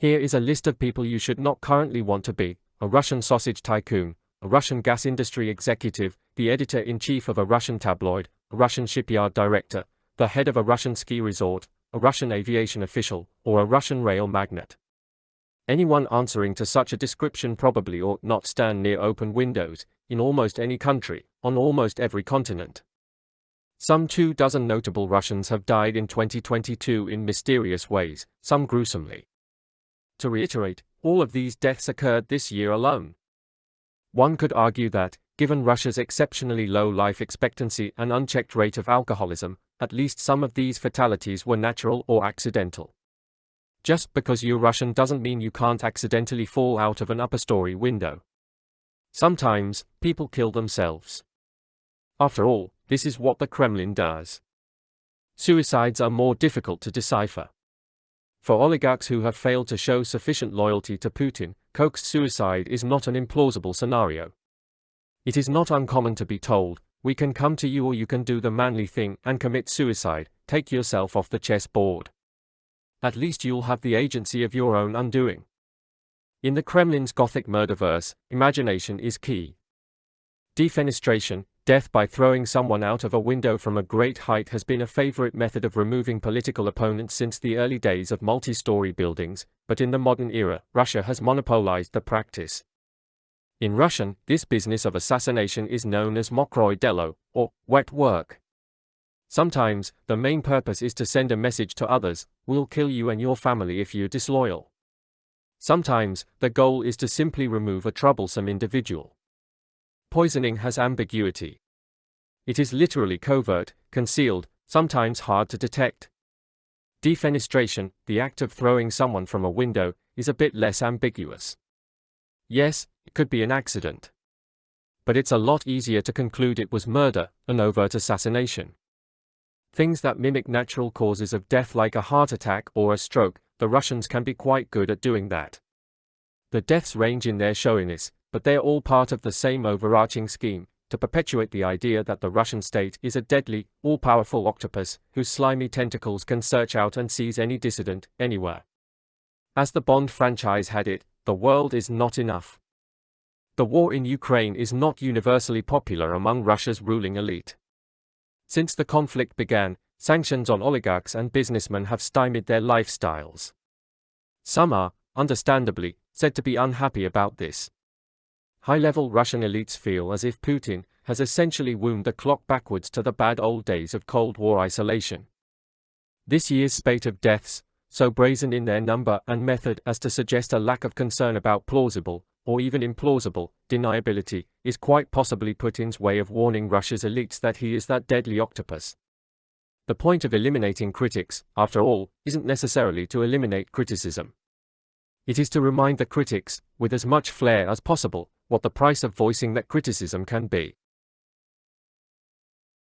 Here is a list of people you should not currently want to be. A Russian sausage tycoon, a Russian gas industry executive, the editor in chief of a Russian tabloid, a Russian shipyard director, the head of a Russian ski resort, a Russian aviation official, or a Russian rail magnate. Anyone answering to such a description probably ought not stand near open windows, in almost any country, on almost every continent. Some two dozen notable Russians have died in 2022 in mysterious ways, some gruesomely. To reiterate, all of these deaths occurred this year alone. One could argue that, given Russia's exceptionally low life expectancy and unchecked rate of alcoholism, at least some of these fatalities were natural or accidental. Just because you're Russian doesn't mean you can't accidentally fall out of an upper story window. Sometimes, people kill themselves. After all, this is what the Kremlin does. Suicides are more difficult to decipher. For oligarchs who have failed to show sufficient loyalty to Putin, coaxed suicide is not an implausible scenario. It is not uncommon to be told, we can come to you or you can do the manly thing and commit suicide, take yourself off the chessboard. At least you'll have the agency of your own undoing. In the Kremlin's Gothic murderverse, imagination is key. Defenestration, Death by throwing someone out of a window from a great height has been a favorite method of removing political opponents since the early days of multi-story buildings, but in the modern era, Russia has monopolized the practice. In Russian, this business of assassination is known as mokroye delo, or wet work. Sometimes, the main purpose is to send a message to others, we'll kill you and your family if you're disloyal. Sometimes, the goal is to simply remove a troublesome individual. Poisoning has ambiguity. It is literally covert, concealed, sometimes hard to detect. Defenestration, the act of throwing someone from a window, is a bit less ambiguous. Yes, it could be an accident. But it's a lot easier to conclude it was murder, an overt assassination. Things that mimic natural causes of death like a heart attack or a stroke, the Russians can be quite good at doing that. The deaths range in their showiness, but they are all part of the same overarching scheme, to perpetuate the idea that the Russian state is a deadly, all-powerful octopus, whose slimy tentacles can search out and seize any dissident, anywhere. As the Bond franchise had it, the world is not enough. The war in Ukraine is not universally popular among Russia's ruling elite. Since the conflict began, sanctions on oligarchs and businessmen have stymied their lifestyles. Some are, understandably, said to be unhappy about this. High-level Russian elites feel as if Putin has essentially wound the clock backwards to the bad old days of Cold War isolation. This year's spate of deaths, so brazen in their number and method as to suggest a lack of concern about plausible, or even implausible, deniability, is quite possibly Putin's way of warning Russia's elites that he is that deadly octopus. The point of eliminating critics, after all, isn't necessarily to eliminate criticism. It is to remind the critics, with as much flair as possible, what the price of voicing that criticism can be.